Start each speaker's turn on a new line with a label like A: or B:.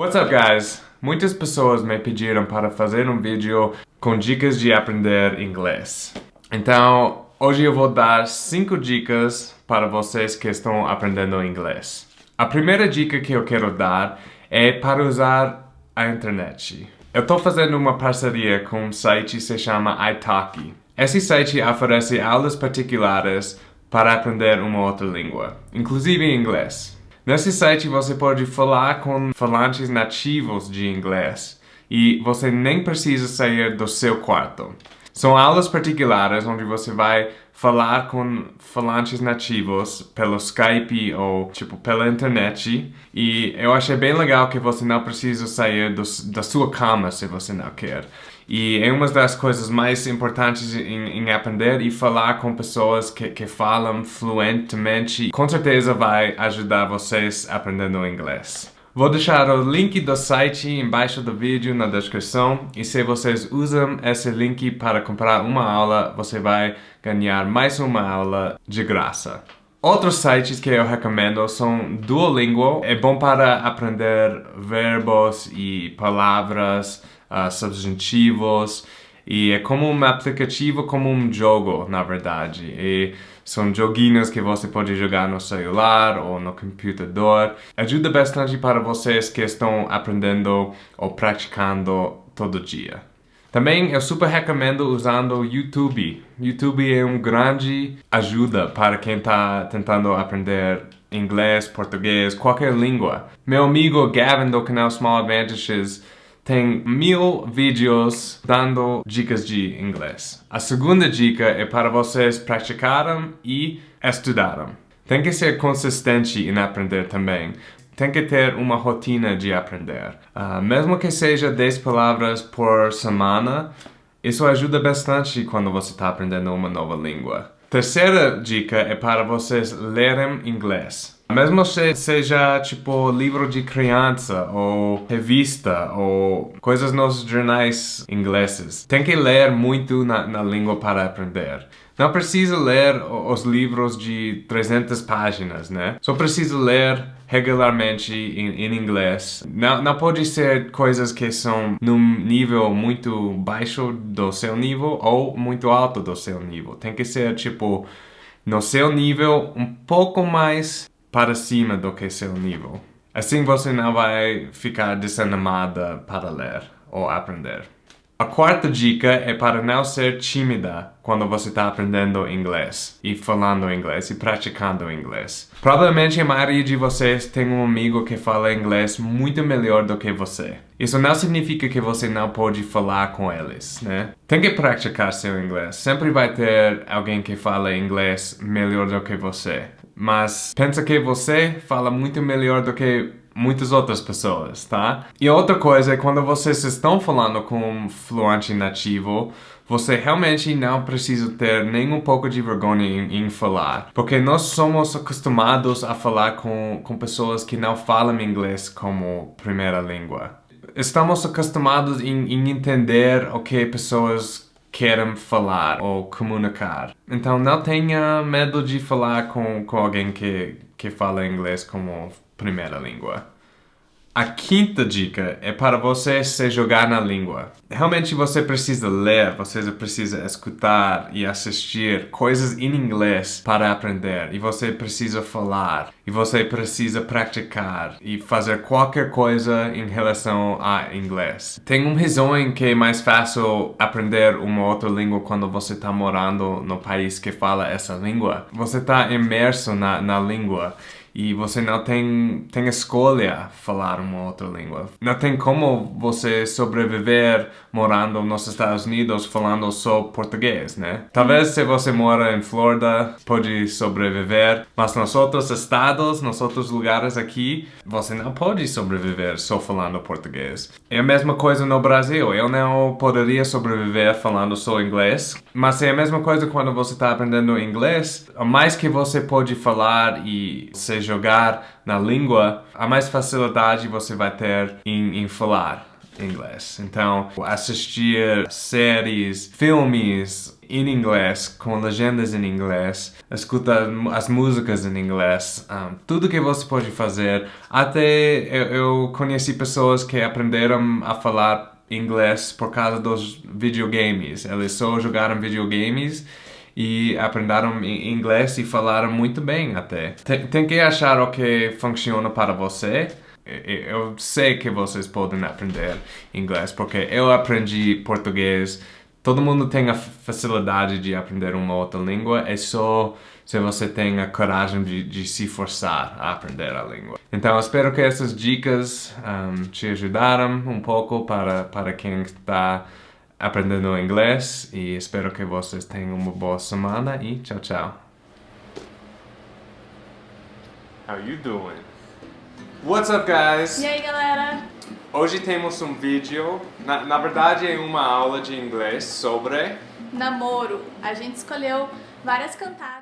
A: What's up guys? Muitas pessoas me pediram para fazer um vídeo com dicas de aprender inglês. Então, hoje eu vou dar 5 dicas para vocês que estão aprendendo inglês. A primeira dica que eu quero dar é para usar a internet. Eu estou fazendo uma parceria com um site que se chama Italki. Esse site oferece aulas particulares para aprender uma outra língua, inclusive inglês. Nesse site você pode falar com falantes nativos de inglês e você nem precisa sair do seu quarto. São aulas particulares onde você vai falar com falantes nativos pelo Skype ou tipo pela internet e eu achei bem legal que você não precisa sair do, da sua cama se você não quer. E é uma das coisas mais importantes em, em aprender e falar com pessoas que, que falam fluentemente. Com certeza vai ajudar vocês aprendendo inglês. Vou deixar o link do site embaixo do vídeo na descrição. E se vocês usam esse link para comprar uma aula, você vai ganhar mais uma aula de graça. Outros sites que eu recomendo são Duolingo, é bom para aprender verbos e palavras, uh, substantivos, e é como um aplicativo, como um jogo, na verdade. E são joguinhos que você pode jogar no celular ou no computador. Ajuda bastante para vocês que estão aprendendo ou praticando todo dia. Também eu super recomendo usando o YouTube. YouTube é uma grande ajuda para quem está tentando aprender inglês, português, qualquer língua. Meu amigo Gavin do canal Small Advantages tem mil vídeos dando dicas de inglês. A segunda dica é para vocês praticarem e estudarem. Tem que ser consistente em aprender também. Tem que ter uma rotina de aprender. Uh, mesmo que seja 10 palavras por semana, isso ajuda bastante quando você está aprendendo uma nova língua. Terceira dica é para vocês lerem inglês. Mesmo se seja tipo livro de criança ou revista ou coisas nos jornais ingleses, tem que ler muito na, na língua para aprender. Não precisa ler os livros de 300 páginas, né? Só precisa ler regularmente em, em, inglês. Não, não pode ser coisas que são num nível muito baixo do seu nível ou muito alto do seu nível. Tem que ser, tipo, no seu nível um pouco mais para cima do que seu nível. Assim você não vai ficar desanimada para ler ou aprender. A quarta dica é para não ser tímida quando você está aprendendo inglês e falando inglês e praticando inglês. Provavelmente a maioria de vocês tem um amigo que fala inglês muito melhor do que você. Isso não significa que você não pode falar com eles, né? Tem que praticar seu inglês. Sempre vai ter alguém que fala inglês melhor do que você. Mas pensa que você fala muito melhor do que muitas outras pessoas, tá? E outra coisa é quando vocês estão falando com um fluente nativo, você realmente não precisa ter nem um pouco de vergonha em, em, falar. Porque nós somos acostumados a falar com, com pessoas que não falam inglês como primeira língua. Estamos acostumados em, em entender o que pessoas querem falar ou comunicar. Então não tenha medo de falar com, com alguém que, que fala inglês como primeira língua. A quinta dica é para você se jogar na língua. Realmente você precisa ler, você precisa escutar e assistir coisas em inglês para aprender. E você precisa falar. E você precisa praticar e fazer qualquer coisa em relação a inglês. Tem uma razão em que é mais fácil aprender uma outra língua quando você está morando no país que fala essa língua. Você está imerso na, na língua e você não tem, tem escolha falar uma outra língua. Não tem como você sobreviver morando nos Estados Unidos falando só português, né? Talvez se você mora em Florida pode sobreviver, mas nos outros estados, nos outros lugares aqui, você não pode sobreviver só falando português. É a mesma coisa no Brasil. Eu não poderia sobreviver falando só inglês, mas é a mesma coisa quando você está aprendendo inglês. Mais que você pode falar e se jogar na língua, a mais facilidade você vai ter em, em falar inglês. Então, assistir séries, filmes em inglês, com legendas em inglês, escuta as músicas em inglês, um, tudo que você pode fazer. Até eu, eu conheci pessoas que aprenderam a falar inglês por causa dos videogames. Eles só jogaram videogames e aprenderam inglês e falaram muito bem até. Tem, tem que achar o que funciona para você. Eu sei que vocês podem aprender inglês porque eu aprendi português. Todo mundo tem a facilidade de aprender uma outra língua, é só se você tem a coragem de, de se forçar a aprender a língua. Então, espero que essas dicas um, te ajudaram um pouco para, para quem está aprendendo inglês e espero que vocês tenham uma boa semana e tchau, tchau. How you doing? What's up, guys?
B: E aí, galera?
A: Hoje temos um vídeo, na, na verdade é uma aula de inglês sobre...
B: Namoro. A gente escolheu várias cantadas.